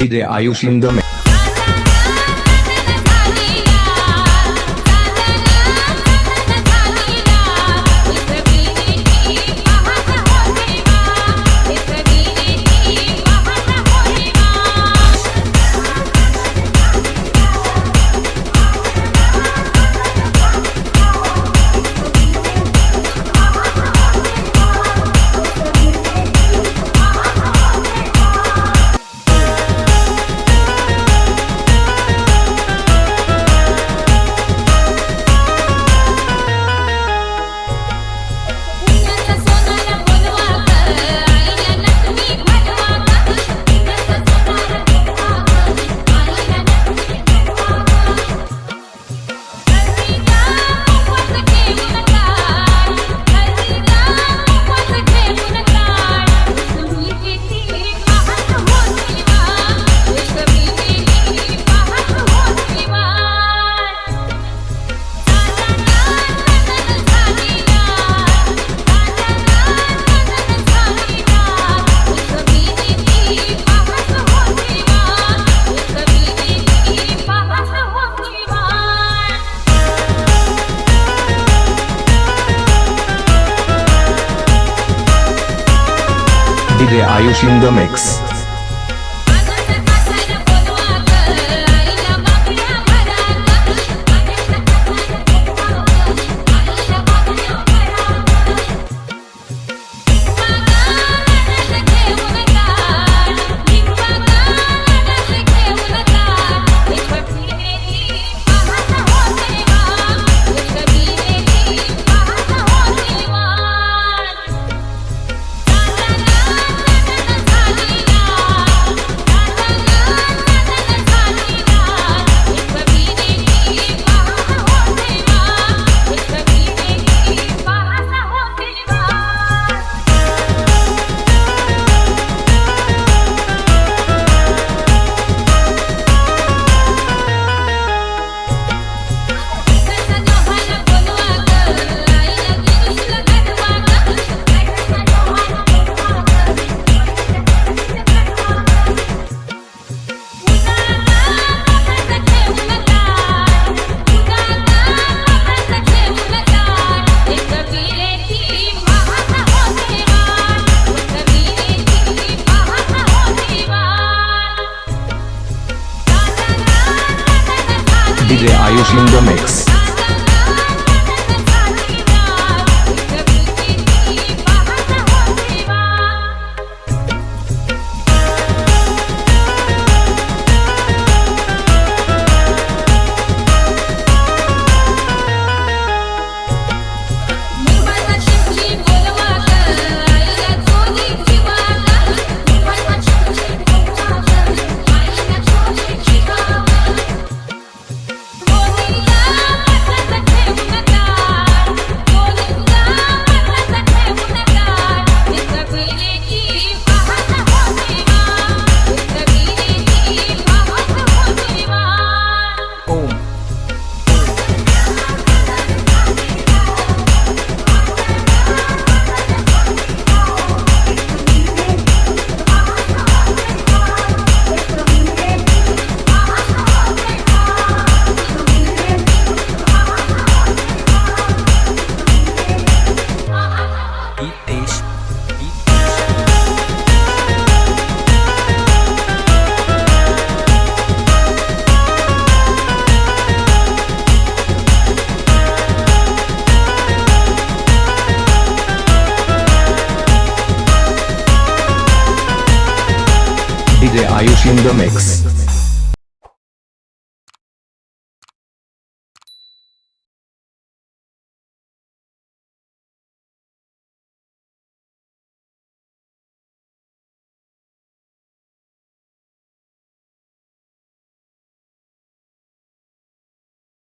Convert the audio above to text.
DJ Ayush in the mix. DJ Ayush in the mix. DJ Ayush in the mix.